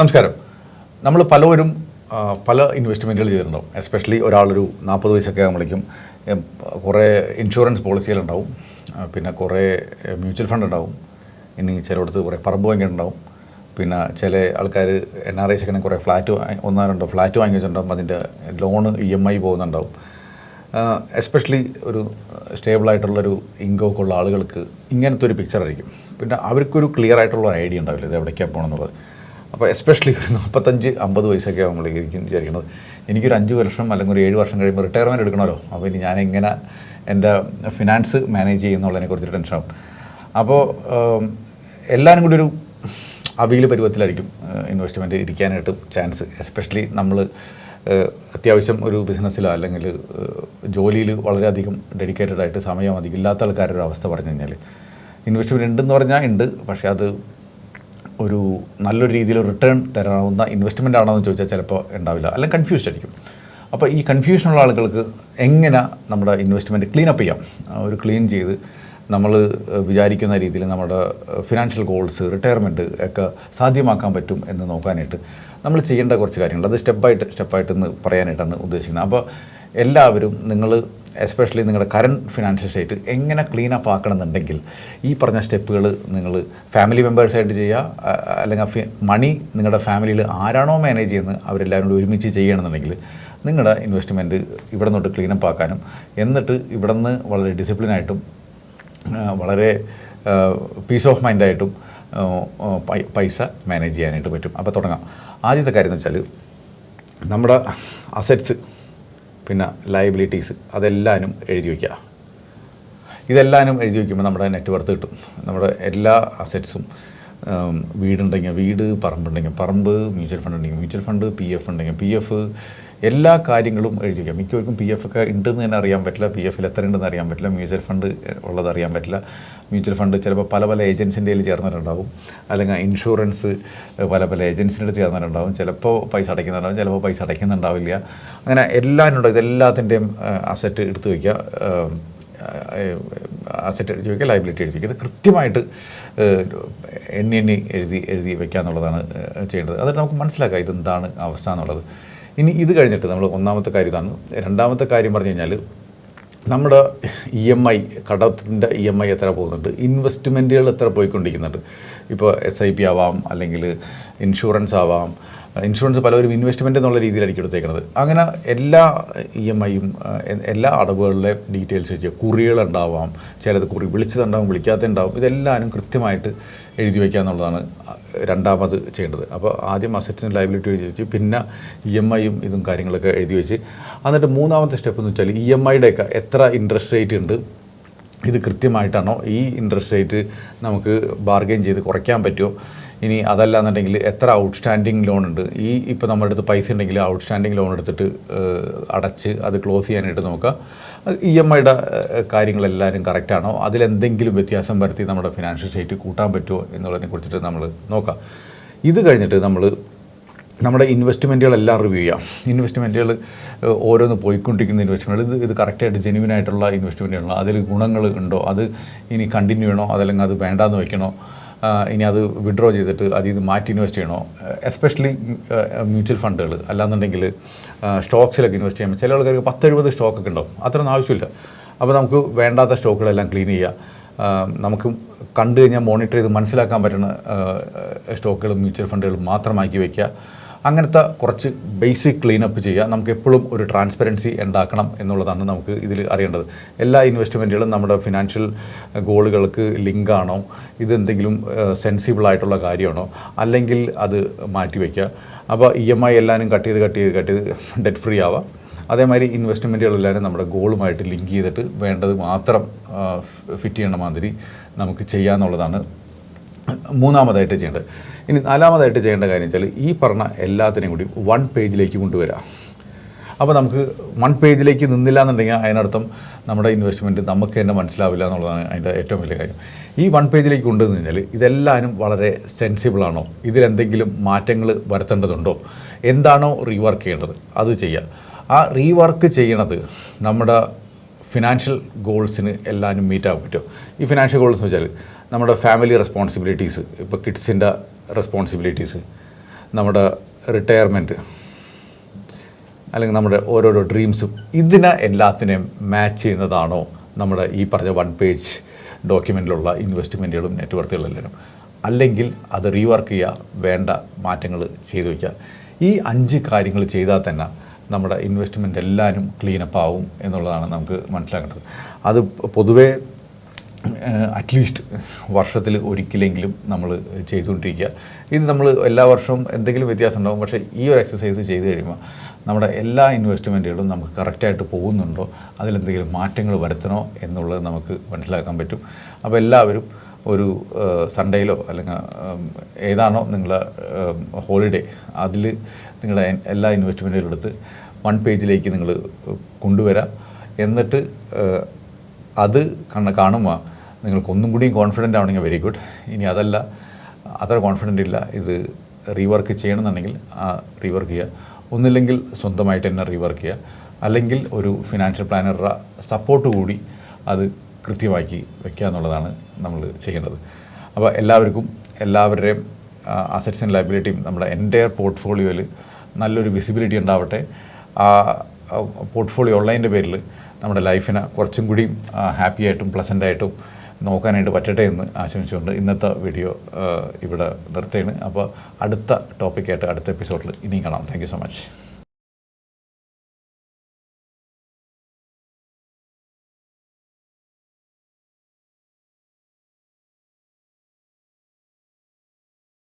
നമസ്കാരം. നമ്മൾ പലവരും പല ഇൻവെസ്റ്റ്മെന്റുകൾ ചെയ്തിട്ടുണ്ടാവും. എസ്പെഷ്യലി ഒരാളൊരു നാൽപ്പത് വയസ്സൊക്കെ ആകുമ്പോഴേക്കും കുറേ ഇൻഷുറൻസ് പോളിസികളുണ്ടാവും പിന്നെ കുറേ മ്യൂച്വൽ ഫണ്ട് ഉണ്ടാവും. ഇനി ചിലയിടത്ത് കുറേ പറമ്പ് വാങ്ങിയിട്ടുണ്ടാവും. പിന്നെ ചില ആൾക്കാർ എൻ ആർ ഐസ് ഒക്കെ കുറേ ഫ്ലാറ്റ് ഒന്നോ രണ്ടോ ഫ്ലാറ്റ് വാങ്ങി വെച്ചിട്ടുണ്ടാവും. അതിന്റെ ലോണ് ഇ എം ഐ പോകുന്നുണ്ടാവും. എസ്പെഷ്യലി ഒരു സ്റ്റേബിളായിട്ടുള്ളൊരു ഇൻകമൊക്കെ ഉള്ള ആളുകൾക്ക് ഇങ്ങനത്തെ ഒരു പിക്ചർ ആയിരിക്കും. പിന്നെ അവർക്കൊരു ക്ലിയർ ആയിട്ടുള്ള ഐഡിയ ഉണ്ടാവില്ല ഇത് എവിടേക്കാണ് പോകണമെന്നുള്ളത് അപ്പോൾ എസ്പെഷ്യലി ഒരു നാൽപ്പത്തഞ്ച് അമ്പത് വയസ്സൊക്കെ ആകുമ്പോഴേക്കും വിചാരിക്കുന്നത് എനിക്കൊരു അഞ്ച് വർഷം അല്ലെങ്കിൽ ഒരു ഏഴ് വർഷം കഴിയുമ്പോൾ റിട്ടയർമെന്റ് എടുക്കണമല്ലോ. അപ്പോൾ ഇനി ഞാൻ എങ്ങനെ എന്റെ ഫിനാൻസ് മാനേജ് ചെയ്യുന്നുള്ളതിനെ കുറിച്ച് ടെൻഷനാവും അപ്പോൾ എല്ലാവരും കൂടി ഒരു അവീൽ പരുവത്തിലായിരിക്കും ഇൻവെസ്റ്റ്മെന്റ് ഇരിക്കാനായിട്ട് ചാൻസ് എസ്പെഷ്യലി നമ്മൾ അത്യാവശ്യം ഒരു ബിസിനസ്സിലോ അല്ലെങ്കിൽ ജോലിയിൽ വളരെയധികം ഡെഡിക്കേറ്റഡ് ആയിട്ട് സമയം അധികം ഇല്ലാത്ത ആൾക്കാരുടെ ഒരു അവസ്ഥ പറഞ്ഞു കഴിഞ്ഞാൽ ഇൻവെസ്റ്റ്മെന്റ് ഉണ്ടെന്ന് പറഞ്ഞാൽ ഉണ്ട്. പക്ഷേ അത് ഒരു നല്ലൊരു രീതിയിൽ റിട്ടേൺ തരാവുന്ന ഇൻവെസ്റ്റ്മെന്റ് ആണോ എന്ന് ചോദിച്ചാൽ ചിലപ്പോൾ ഉണ്ടാവില്ല. അല്ലെങ്കിൽ കൺഫ്യൂസ്ഡ് ആയിരിക്കും. അപ്പോൾ ഈ കൺഫ്യൂഷനുള്ള ആളുകൾക്ക് എങ്ങനെ നമ്മുടെ ഇൻവെസ്റ്റ്മെന്റ് ക്ലീൻ അപ്പ് ചെയ്യാം? ഒരു ക്ലീൻ ചെയ്ത് നമ്മൾ വിചാരിക്കുന്ന രീതിയിൽ നമ്മുടെ ഫിനാൻഷ്യൽ ഗോൾസ് റിട്ടയർമെന്റ് ഒക്കെ സാധ്യമാക്കാൻ പറ്റും എന്ന് നോക്കാനായിട്ട് നമ്മൾ ചെയ്യേണ്ട കുറച്ച് കാര്യങ്ങൾ. അത് സ്റ്റെപ്പായിട്ട് സ്റ്റെപ്പായിട്ട് എന്ന് പറയാനായിട്ടാണ് ഉദ്ദേശിക്കുന്നത്. അപ്പോൾ എല്ലാവരും നിങ്ങൾ എസ്പെഷ്യലി നിങ്ങളുടെ കറണ്ട് ഫിനാൻഷ്യൽ സ്റ്റേറ്റ് എങ്ങനെ ക്ലീൻ അപ്പ് ആക്കണമെന്നുണ്ടെങ്കിൽ ഈ പറഞ്ഞ സ്റ്റെപ്പുകൾ നിങ്ങൾ ഫാമിലി മെമ്പേഴ്സായിട്ട് ചെയ്യുക അല്ലെങ്കിൽ മണി നിങ്ങളുടെ ഫാമിലിയിൽ ആരാണോ മാനേജ് ചെയ്യുന്നത് അവരെല്ലാവരും കൂടി ഒരുമിച്ച് ചെയ്യണമെന്നുണ്ടെങ്കിൽ നിങ്ങളുടെ ഇൻവെസ്റ്റ്മെന്റ് ഇവിടെ നിന്നോട്ട് ക്ലീൻ അപ്പ് ആക്കാനും എന്നിട്ട് ഇവിടെ നിന്ന് വളരെ ഡിസിപ്ലിനായിട്ടും വളരെ പീസ് ഓഫ് മൈൻഡായിട്ടും പൈസ മാനേജ് ചെയ്യാനായിട്ട് പറ്റും. അപ്പോൾ തുടങ്ങാം. ആദ്യത്തെ കാര്യം എന്ന് വെച്ചാൽ നമ്മുടെ അസറ്റ്സ് പിന്നെ ലയബിലിറ്റീസ് അതെല്ലാനും എഴുതി വയ്ക്കുക. ഇതെല്ലാനും എഴുതി വയ്ക്കുമ്പോൾ നമ്മുടെ നെറ്റ് വർത്ത് കിട്ടും. നമ്മുടെ എല്ലാ അസറ്റ്സും വീടുണ്ടെങ്കിൽ വീട് പറമ്പുണ്ടെങ്കിൽ പറമ്പ് മ്യൂച്വൽ ഫണ്ട് ഉണ്ടെങ്കിൽ മ്യൂച്വൽ ഫണ്ട് പി എഫ് ഉണ്ടെങ്കിൽ പി എഫ് എല്ലാ കാര്യങ്ങളും എഴുതി വയ്ക്കാം മിക്കവർക്കും പി എഫ് ഒക്കെ ഉണ്ടെന്ന് തന്നെ അറിയാൻ പറ്റില്ല. പി എഫിൽ എത്ര ഉണ്ടെന്ന് അറിയാൻ പറ്റില്ല. മ്യൂച്വൽ ഫണ്ട് ഉള്ളത് അറിയാൻ പറ്റില്ല. മ്യൂച്വൽ ഫണ്ട് ചിലപ്പോൾ പല പല ഏജൻസിന്റെ കയ്യിൽ ചേർന്നിട്ടുണ്ടാവും. അല്ലെങ്കിൽ ഇൻഷുറൻസ് പല പല ഏജൻസിന്റെ ചേർന്നിട്ടുണ്ടാവും. ചിലപ്പോൾ പൈസ അടയ്ക്കുന്നുണ്ടാവും. ചിലപ്പോൾ പൈസ അടയ്ക്കുന്നുണ്ടാവില്ല. അങ്ങനെ എല്ലാം ഉണ്ടാവും ഇതെല്ലാത്തിന്റെയും അസറ്റ് എടുത്തു വയ്ക്കുക. അസറ്റ് എഴുതി വയ്ക്കുക ലൈബിലിറ്റി എഴുതി വയ്ക്കുക ഇത് കൃത്യമായിട്ട് എണ്ണി എണ്ണി എഴുതി എഴുതി വയ്ക്കുക എന്നുള്ളതാണ് ചെയ്യേണ്ടത്. അതായത് നമുക്ക് മനസ്സിലാക്കാം ഇതെന്താണ് അവസ്ഥ എന്നുള്ളത്. ഇനി ഇത് കഴിഞ്ഞിട്ട് നമ്മൾ ഒന്നാമത്തെ കാര്യം ഇതാണ്. രണ്ടാമത്തെ കാര്യം പറഞ്ഞു കഴിഞ്ഞാൽ നമ്മുടെ ഇ എം ഐ കടത്തിന്റെ ഇ എം ഐ എത്ര പോകുന്നുണ്ട്? ഇൻവെസ്റ്റ്മെന്റുകൾ എത്ര പോയിക്കൊണ്ടിരിക്കുന്നുണ്ട്? ഇപ്പോൾ എസ് ഐ പി ആവാം അല്ലെങ്കിൽ ഇൻഷുറൻസ് ആവാം ഇൻഷുറൻസ് പലവരും ഇൻവെസ്റ്റ്മെന്റ് എന്നുള്ള രീതിയിലായിരിക്കും എടുത്തേക്കുന്നത് അങ്ങനെ എല്ലാ ഇ എം ഐയും എല്ലാ അടവുകളിലെ ഡീറ്റെയിൽസ് വെച്ച് കുറികളുണ്ടാവാം ചിലത് കുറി വിളിച്ചതുണ്ടാവും വിളിക്കാത്തതുണ്ടാവും ഇതെല്ലാവരും കൃത്യമായിട്ട് എഴുതി വയ്ക്കുക എന്നുള്ളതാണ് രണ്ടാമത് ചെയ്യേണ്ടത്. അപ്പോൾ ആദ്യം അസറ്റിന് ലൈബിലിറ്റി എഴുതി വെച്ച് പിന്നെ ഇ എം ഐയും ഇതും കാര്യങ്ങളൊക്കെ എഴുതി വെച്ച് എന്നിട്ട് മൂന്നാമത്തെ സ്റ്റെപ്പ് എന്ന് വെച്ചാൽ ഇ എം ഐയുടെയൊക്കെ എത്ര ഇൻട്രസ്റ്റ് റേറ്റ് ഉണ്ട് ഇത് കൃത്യമായിട്ടാണോ ഈ ഇൻട്രസ്റ്റ് റേറ്റ് നമുക്ക് ബാർഗെയിൻ ചെയ്ത് കുറയ്ക്കാൻ പറ്റുമോ ഇനി അതല്ല എന്നുണ്ടെങ്കിൽ എത്ര ഔട്ട്സ്റ്റാൻഡിങ് ലോൺ ഉണ്ട്? ഈ ഇപ്പോൾ നമ്മുടെ അടുത്ത് പൈസ ഉണ്ടെങ്കിൽ ഔട്ട്സ്റ്റാൻഡിങ് ലോൺ എടുത്തിട്ട് അടച്ച് അത് ക്ലോസ് ചെയ്യാനായിട്ട് നോക്കുക. ഇ എം ഐയുടെ കാര്യങ്ങളെല്ലാവരും കറക്റ്റാണോ അതിലെന്തെങ്കിലും വ്യത്യാസം വരുത്തി നമ്മുടെ ഫിനാൻഷ്യൽ സ്റ്റേറ്റ് കൂട്ടാൻ പറ്റുമോ എന്നുള്ളതിനെ കുറിച്ചിട്ട് നമ്മൾ നോക്കാം. ഇത് കഴിഞ്ഞിട്ട് നമ്മൾ നമ്മുടെ ഇൻവെസ്റ്റ്മെന്റുകളെല്ലാം റിവ്യൂ ചെയ്യാം. ഇൻവെസ്റ്റ്മെന്റുകൾ ഓരോന്ന് പോയിക്കൊണ്ടിരിക്കുന്ന ഇൻവെസ്റ്റ്മെന്റ് ഇത് ഇത് കറക്റ്റായിട്ട് ജെനുവിൻ ആയിട്ടുള്ള ഇൻവെസ്റ്റ്മെന്റുകളാണ് അതിൽ ഗുണങ്ങൾ ഉണ്ടോ? അത് ഇനി കണ്ടിന്യൂ ചെയ്യണോ? അതല്ലെങ്കിൽ അത് വേണ്ടാന്ന് വെക്കണോ? ഇനി അത് വിഡ്രോ ചെയ്തിട്ട് അതിൽ നിന്ന് മാറ്റി ഇൻവെസ്റ്റ് ചെയ്യണോ? എസ്പെഷ്യലി മ്യൂച്വൽ ഫണ്ടുകൾ അല്ലാന്നുണ്ടെങ്കിൽ സ്റ്റോക്സിലൊക്കെ ഇൻവെസ്റ്റ് ചെയ്യുമ്പോൾ ചില ആൾക്കാർക്ക് പത്തെഴുപത് സ്റ്റോക്കൊക്കെ ഉണ്ടാവും. അത്രയൊന്നും ആവശ്യമില്ല. അപ്പോൾ നമുക്ക് വേണ്ടാത്ത സ്റ്റോക്കുകളെല്ലാം ക്ലീൻ ചെയ്യുക നമുക്ക് കണ്ടു കഴിഞ്ഞാൽ മോണിറ്റർ ചെയ്ത് മനസ്സിലാക്കാൻ പറ്റുന്ന സ്റ്റോക്കുകളും മ്യൂച്വൽ ഫണ്ടുകളും മാത്രമാക്കി വയ്ക്കുക അങ്ങനത്തെ കുറച്ച് ബേസിക് ക്ലീനപ്പ് ചെയ്യുക. നമുക്ക് എപ്പോഴും ഒരു ട്രാൻസ്പെറൻസി ഉണ്ടാക്കണം എന്നുള്ളതാണ് നമുക്ക് ഇതിൽ അറിയേണ്ടത്. എല്ലാ ഇൻവെസ്റ്റ്മെന്റുകളും നമ്മുടെ ഫിനാൻഷ്യൽ ഗോളുകൾക്ക് ലിങ്കാണോ? ഇതെന്തെങ്കിലും സെൻസിബിൾ ആയിട്ടുള്ള കാര്യമാണോ? അല്ലെങ്കിൽ അത് മാറ്റിവെക്കുക അപ്പോൾ ഇ എം ഐ എല്ലാവരും കട്ട് ചെയ്ത് കട്ട് ചെയ്ത് കട്ട് ചെയ്ത് ഡെറ്റ് ഫ്രീ ആവാം. അതേമാതിരി ഇൻവെസ്റ്റ്മെന്റുകളെല്ലാവരും നമ്മുടെ ഗോളുമായിട്ട് ലിങ്ക് ചെയ്തിട്ട് വേണ്ടത് മാത്രം ഫിറ്റ് ചെയ്യണ മാതിരി നമുക്ക് ചെയ്യാന്നുള്ളതാണ് മൂന്നാമതായിട്ട് ചെയ്യേണ്ടത്. ഇനി നാലാമതായിട്ട് ചെയ്യേണ്ട കാര്യം വെച്ചാൽ ഈ പറഞ്ഞ എല്ലാത്തിനെയും കൂടി വൺ പേജിലേക്ക് കൊണ്ടുവരാം. അപ്പോൾ നമുക്ക് വൺ പേജിലേക്ക് നിന്നില്ല എന്നുണ്ടെങ്കിൽ അതിനർത്ഥം നമ്മുടെ ഇൻവെസ്റ്റ്മെന്റ് നമുക്ക് തന്നെ മനസ്സിലാവില്ല എന്നുള്ളതാണ് അതിന്റെ ഏറ്റവും വലിയ കാര്യം. ഈ വൺ പേജിലേക്ക് കൊണ്ടുവന്നു കഴിഞ്ഞാൽ ഇതെല്ലാവരും വളരെ സെൻസിബിൾ ആണോ? ഇതിലെന്തെങ്കിലും മാറ്റങ്ങൾ വരുത്തേണ്ടതുണ്ടോ? എന്താണോ റീവർക്ക് ചെയ്യേണ്ടത്? അത് ചെയ്യുക. ആ റീവർക്ക് ചെയ്യണത് നമ്മുടെ ഫിനാൻഷ്യൽ ഗോൾസിന് എല്ലാവരും മീറ്റ് ആകാൻ പറ്റും ഈ ഫിനാൻഷ്യൽ ഗോൾസ് എന്ന് വെച്ചാൽ നമ്മുടെ ഫാമിലി റെസ്പോൺസിബിലിറ്റീസ് ഇപ്പോൾ കിഡ്സിന്റെ റെസ്പോൺസിബിലിറ്റീസ് നമ്മുടെ റിട്ടയർമെന്റ് അല്ലെങ്കിൽ നമ്മുടെ ഓരോരോ ഡ്രീംസും ഇതിനെ എല്ലാത്തിനെയും മാച്ച് ചെയ്യുന്നതാണോ നമ്മുടെ ഈ പറഞ്ഞ വൺ പേജ് ഡോക്യുമെന്റിലുള്ള ഇൻവെസ്റ്റ്മെന്റുകളും നെറ്റ്വർക്കുകളെല്ലാം അല്ലെങ്കിൽ അത് റീവർക്ക് ചെയ്യുക വേണ്ട മാറ്റങ്ങൾ ചെയ്തു വയ്ക്കുക ഈ അഞ്ച് കാര്യങ്ങൾ ചെയ്താൽ തന്നെ നമ്മുടെ ഇൻവെസ്റ്റ്മെന്റ് എല്ലാവരും ക്ലീനപ്പ് ആവും എന്നുള്ളതാണ് നമുക്ക് മനസ്സിലാക്കേണ്ടത്. അത് പൊതുവേ അറ്റ്ലീസ്റ്റ് വർഷത്തിൽ ഒരിക്കലെങ്കിലും നമ്മൾ ചെയ്തുകൊണ്ടിരിക്കുക. ഇത് നമ്മൾ എല്ലാ വർഷവും എന്തെങ്കിലും വ്യത്യാസം ഉണ്ടാകും പക്ഷേ ഈ ഒരു എക്സസൈസ് ചെയ്ത് കഴിയുമ്പോൾ നമ്മുടെ എല്ലാ ഇൻവെസ്റ്റ്മെന്റുകളും നമുക്ക് കറക്റ്റായിട്ട് പോകുന്നുണ്ടോ? അതിലെന്തെങ്കിലും മാറ്റങ്ങൾ വരുത്തണോ എന്നുള്ളത് നമുക്ക് മനസ്സിലാക്കാൻ പറ്റും. അപ്പോൾ എല്ലാവരും ഒരു സൺഡേയിലോ അല്ലെങ്കിൽ ഏതാണോ നിങ്ങൾ ഹോളിഡേ അതിൽ നിങ്ങളുടെ എല്ലാ ഇൻവെസ്റ്റ്മെന്റുകളും എടുത്ത് വൺ പേജിലേക്ക് നിങ്ങൾ കൊണ്ടുവരാം. എന്നിട്ട് അത് കണ്ണ കാണുമ്പോൾ നിങ്ങൾക്ക് ഒന്നും കൂടിയും കോൺഫിഡന്റ് ആവണമെങ്കിൽ വെരി ഗുഡ് ഇനി അതല്ല അത്ര കോൺഫിഡന്റ് ഇല്ല. ഇത് റീവർക്ക് ചെയ്യണമെന്നുണ്ടെങ്കിൽ ആ റീവർക്ക് ചെയ്യുക. ഒന്നില്ലെങ്കിൽ സ്വന്തമായിട്ട് തന്നെ റീവർക്ക് ചെയ്യുക. അല്ലെങ്കിൽ ഒരു ഫിനാൻഷ്യൽ പ്ലാനറുടെ സപ്പോർട്ട് കൂടി അത് കൃത്യമാക്കി വെക്കുക എന്നുള്ളതാണ് നമ്മൾ ചെയ്യേണ്ടത്. അപ്പോൾ എല്ലാവർക്കും എല്ലാവരുടെയും അസറ്റ്സ് ആൻഡ് ലൈബിലിറ്റിയും നമ്മുടെ എന്റെ പോർട്ട്ഫോളിയോയിൽ നല്ലൊരു വിസിബിലിറ്റി ഉണ്ടാവട്ടെ. ആ പോർട്ട്ഫോളിയോ ഉള്ളതിന്റെ പേരിൽ നമ്മുടെ ലൈഫിനെ കുറച്ചും കൂടി ഹാപ്പി ആയിട്ടും പ്ലസന്റ് ആയിട്ടും നോക്കാനായിട്ട് പറ്റട്ടെ എന്ന് ആശംസിച്ചുകൊണ്ട് ഇന്നത്തെ വീഡിയോ ഇവിടെ നിർത്തുകയാണ്. അപ്പോൾ അടുത്ത ടോപ്പിക്കായിട്ട് അടുത്ത എപ്പിസോഡിൽ ഇനിയും കാണാം. Thank so much